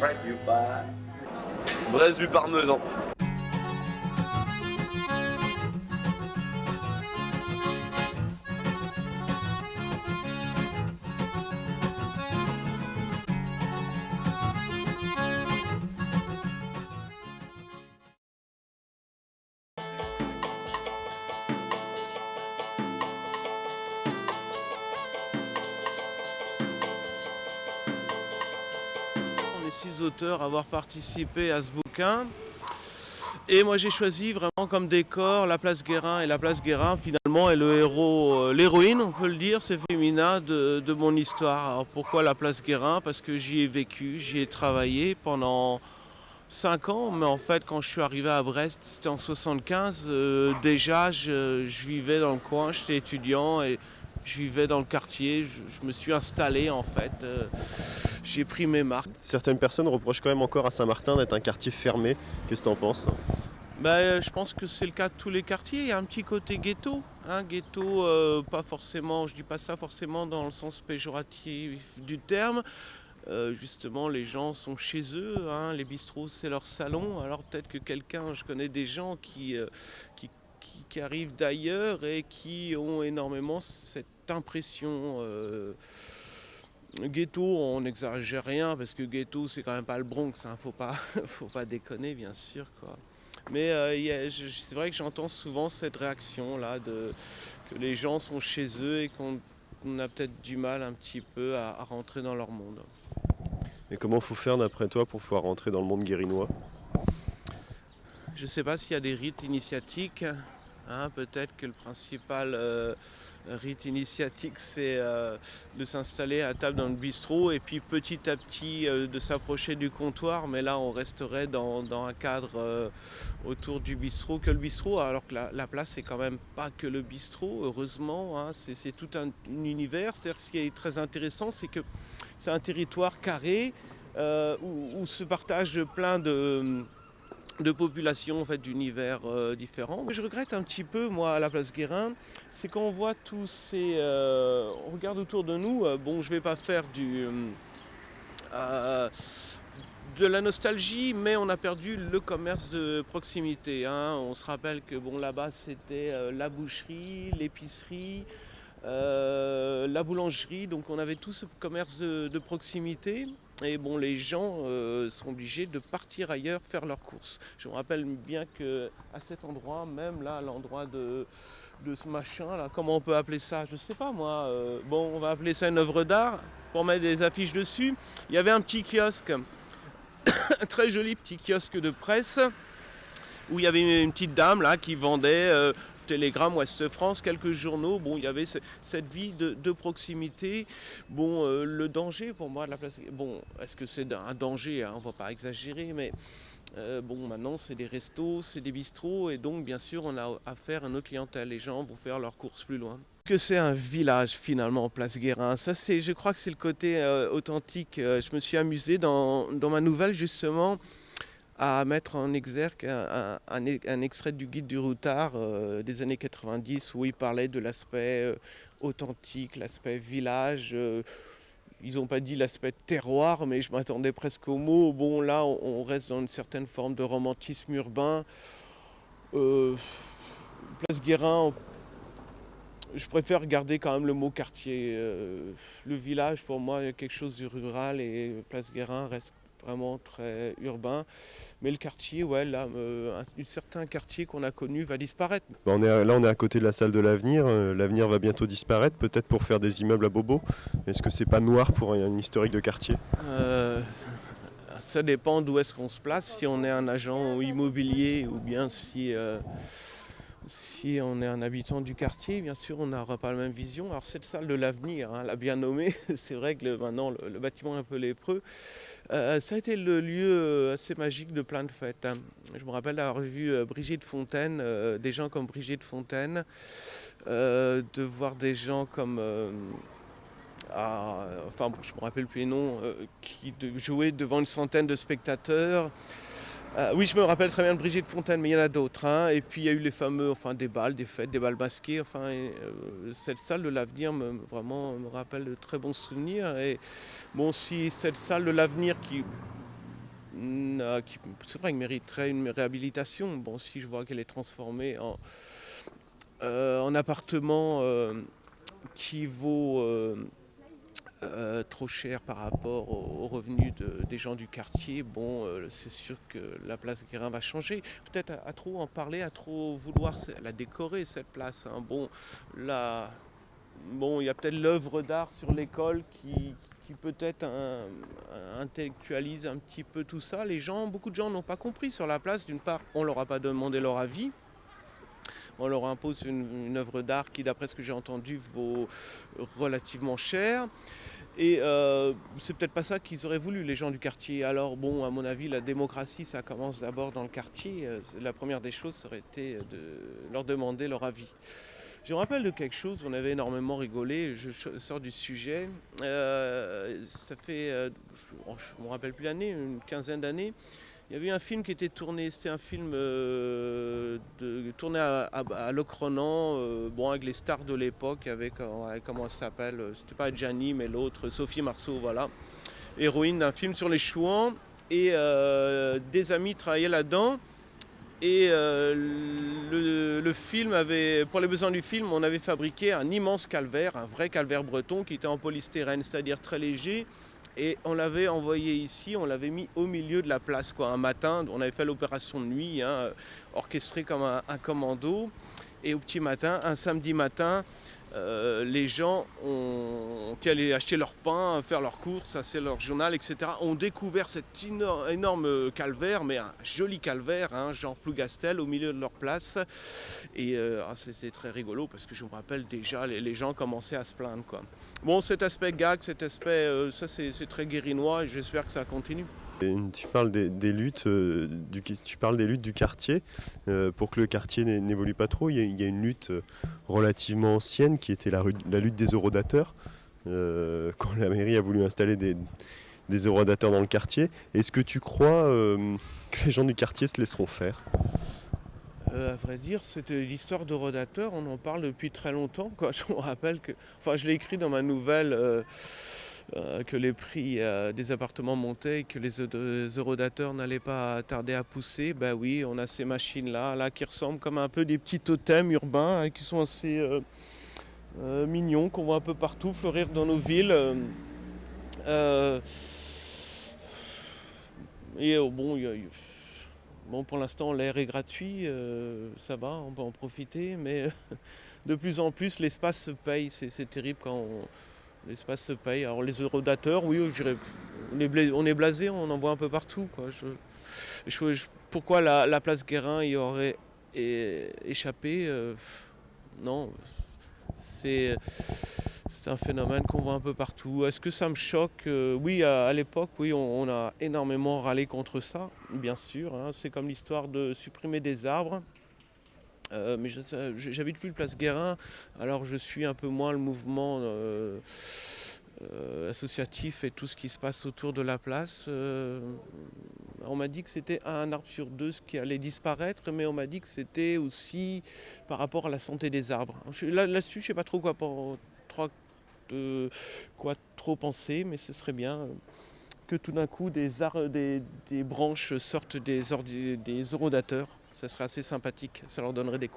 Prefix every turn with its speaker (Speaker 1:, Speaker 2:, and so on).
Speaker 1: Price vu par...
Speaker 2: Brest du parmesan.
Speaker 3: Auteurs avoir participé à ce bouquin. Et moi j'ai choisi vraiment comme décor la place Guérin. Et la place Guérin finalement est le héros, euh, l'héroïne on peut le dire, c'est féminin de, de mon histoire. Alors pourquoi la place Guérin? Parce que j'y ai vécu, j'y ai travaillé pendant 5 ans. Mais en fait quand je suis arrivé à Brest, c'était en 75, euh, déjà je, je vivais dans le coin, j'étais étudiant et je vivais dans le quartier, je, je me suis installé en fait. euh, j'ai pris mes marques.
Speaker 4: Certaines personnes reprochent quand même encore à Saint-Martin d'être un quartier fermé. Qu'est-ce que tu en penses
Speaker 3: euh, je pense que c'est le cas de tous les quartiers. Il y a un petit côté ghetto. Hein, ghetto, euh, pas forcément, je dis pas ça forcément dans le sens péjoratif du terme. Euh, justement, les gens sont chez eux. hein, les bistrots, c'est leur salon. Alors peut-être que quelqu'un, je connais des gens qui, euh, qui, qui- arrivent d'ailleurs et qui ont énormément cette impression. euh, Ghetto, on n'exagère rien parce que ghetto, c'est quand même pas le Bronx. Hein, faut pas, faut pas déconner, bien sûr, quoi. Mais euh, c'est vrai que j'entends souvent cette réaction-là, de, que les gens sont chez eux et qu'on on a peut-être du mal un petit peu à, à rentrer dans leur monde.
Speaker 4: Et comment faut faire d'après toi pour pouvoir rentrer dans le monde guérinois?
Speaker 3: Je ne sais pas s'il y a des rites initiatiques. Hein, peut-être que le principal euh, rite initiatique, c'est euh, de s'installer à table dans le bistrot et puis petit à petit euh, de s'approcher du comptoir. Mais là, on resterait dans, un cadre autour du bistrot que le bistrot, alors que la, la place, c'est quand même pas que le bistrot, heureusement. hein, c'est, c'est tout un, un univers. C'est-à-dire, ce qui est très intéressant, c'est que c'est un territoire carré où se partagent plein de de populations en fait, d'univers euh, différents. Je regrette un petit peu, moi, à la place Guérin, c'est qu'on voit tous ces... euh, on regarde autour de nous, euh, bon, je vais pas faire du... euh, de la nostalgie, mais on a perdu le commerce de proximité. hein. On se rappelle que bon, là-bas, c'était la boucherie, l'épicerie, la boulangerie, donc on avait tout ce commerce de proximité. Et bon, les gens euh, sont obligés de partir ailleurs faire leurs courses. Je me rappelle bien que à cet endroit, même là, l'endroit de, ce machin, là, comment on peut appeler ça? Je sais pas moi. euh, bon, on va appeler ça une œuvre d'art pour mettre des affiches dessus. Il y avait un petit kiosque, un très joli petit kiosque de presse où il y avait une, une petite dame là qui vendait euh, Télégramme, Ouest France, quelques journaux. Bon, il y avait ce- cette vie de, proximité. Bon, euh, le danger pour moi de la place. Bon, est-ce que c'est un danger hein, On ne va pas exagérer, mais euh, bon, maintenant c'est des restos, c'est des bistrots, et donc bien sûr on a affaire à notre clientèle. Les gens vont faire leurs courses plus loin. Que c'est un village finalement, Place Guérin? Ça, c'est, je crois que c'est le côté euh, authentique. Je me suis amusé dans ma nouvelle justement à mettre en exergue un, extrait du guide du routard euh, des années 90 où il parlait de l'aspect euh, authentique, l'aspect village. euh, ils n'ont pas dit l'aspect terroir, mais je m'attendais presque au mot. Bon, là, on, reste dans une certaine forme de romantisme urbain. Place Guérin, je préfère garder quand même le mot quartier. Le village, pour moi, a quelque chose du rural et Place Guérin reste vraiment très urbain. Mais le quartier, ouais, là, euh, un, un certain quartier qu'on a connu va disparaître.
Speaker 4: Bah, on est à- Là, on est à côté de la salle de l'avenir. Euh, L'avenir va bientôt disparaître, peut-être pour faire des immeubles à bobo. Est-ce que c'est pas noir pour un, un historique de quartier?
Speaker 3: Euh, ça dépend d'où est-ce qu'on se place, si on est un agent immobilier ou bien si, euh, si on est un habitant du quartier, bien sûr on n'aura pas la même vision. Alors cette salle de l'avenir, hein, l'a bien nommée, c'est vrai que maintenant le, bâtiment est un peu lépreux. Euh, ça a été le lieu euh, assez magique de plein de fêtes. hein. Je me rappelle avoir vu euh, Brigitte Fontaine, des gens comme Brigitte Fontaine, de voir des gens comme... à- enfin bon, je me rappelle plus les noms, qui jouaient devant une centaine de spectateurs. Euh, oui, je me rappelle très bien de Brigitte Fontaine, mais il y en a d'autres. hein. Et puis il y a eu les fameux, enfin des balles, des fêtes, des balles masquées. Enfin, euh, cette salle de l'avenir me, vraiment me rappelle de très bons souvenirs. Et bon, si cette salle de l'avenir qui c'est vrai, mériterait une réhabilitation. Bon, si je vois qu'elle est transformée en, euh, en appartement qui vaut euh, euh, trop cher par rapport aux, revenus de- des gens du quartier, bon, euh, c'est sûr que la place Guérin va changer. Peut-être à, trop en parler, à trop vouloir la décorer cette place. hein. Bon, là, bon, il y a peut-être l'œuvre d'art sur l'école qui, peut-être un- intellectualise un petit peu tout ça. Les gens, beaucoup de gens n'ont pas compris sur la place. D'une part, on leur a pas demandé leur avis. On leur impose une œuvre d'art qui, d'après ce que j'ai entendu, vaut relativement cher. Et euh, c'est peut-être pas ça qu'ils auraient voulu, les gens du quartier. Alors bon, à mon avis, la démocratie, ça commence d'abord dans le quartier. Euh, La première des choses, aurait été de leur demander leur avis. Je me rappelle de quelque chose, on avait énormément rigolé, je sors du sujet. Euh, ça fait, euh, je ne me rappelle plus l'année, une quinzaine d'années. Il y avait un film qui était tourné, c'était un film euh, tourné à, à, à Locronan, euh, avec les stars de l'époque, avec, euh, comment ça s'appelle, euh, c'était pas Gianni, mais l'autre, Sophie Marceau, voilà. Héroïne d'un film sur les chouans. Et des amis travaillaient là-dedans. Et le, le film avait, pour les besoins du film, on avait fabriqué un immense calvaire, un vrai calvaire breton qui était en polystyrène, c'est-à-dire très léger. Et on l'avait envoyé ici, on l'avait mis au milieu de la place, quoi, un matin. On avait fait l'opération de nuit, hein, orchestrée comme un, un commando. Et au petit matin, un samedi matin, euh, les gens ont, qui allaient acheter leur pain, faire leurs courses, c'est leur journal, etc., ont découvert cet éno- énorme calvaire, mais un joli calvaire, hein, genre Plougastel, au milieu de leur place. Et euh, ah, c'était très rigolo parce que je me rappelle déjà, les, gens commençaient à se plaindre. Bon, cet aspect gag, cet aspect, euh, ça c'est très guérinois et j'espère que ça continue.
Speaker 4: Tu parles des, luttes, euh, du, tu parles des luttes du quartier. Euh, pour que le quartier n'é- n'évolue pas trop, il y, a, une lutte euh, relativement ancienne qui était la, lutte des eurodateurs. Quand la mairie a voulu installer des, des eurodateurs dans le quartier, est-ce que tu crois que les gens du quartier se laisseront faire?
Speaker 3: Euh, à vrai dire, c'était l'histoire de Rodateur, on en parle depuis très longtemps. Je me rappelle que, enfin, je l'ai écrit dans ma nouvelle que les prix euh, des appartements montaient et que les eu- eurodateurs n'allaient pas tarder à pousser. Ben oui, on a ces machines-là, là, qui ressemblent comme un peu des petits totems urbains, hein, qui sont assez euh, euh, mignons, qu'on voit un peu partout fleurir dans nos villes. Euh, euh, et euh, bon, Bon, pour l'instant, l'air est gratuit, euh, ça va, on peut en profiter, mais de plus en plus, l'espace se paye. C'est terrible quand on- l'espace se paye. Alors, les eurodateurs, oui, on est, on blasé, on en voit un peu partout. Quoi. Pourquoi la, la place Guérin y aurait échappé euh, Non, c'est. Un phénomène qu'on voit un peu partout. Est-ce que ça me choque Euh, Oui, à, l'époque, oui, on, on a énormément râlé contre ça, bien sûr. hein. C'est comme l'histoire de supprimer des arbres. Euh, mais j'habite plus le Place Guérin, alors je suis un peu moins le mouvement euh, euh, associatif et tout ce qui se passe autour de la place. On m'a dit que c'était un arbre sur deux ce qui allait disparaître, mais on m'a dit que c'était aussi par rapport à la santé des arbres. Là-dessus, je ne sais pas trop quoi, trop- quoi trop penser, mais ce serait bien que tout d'un coup des, des, branches sortent des, des eurodateurs. Ça serait assez sympathique, ça leur donnerait des coups.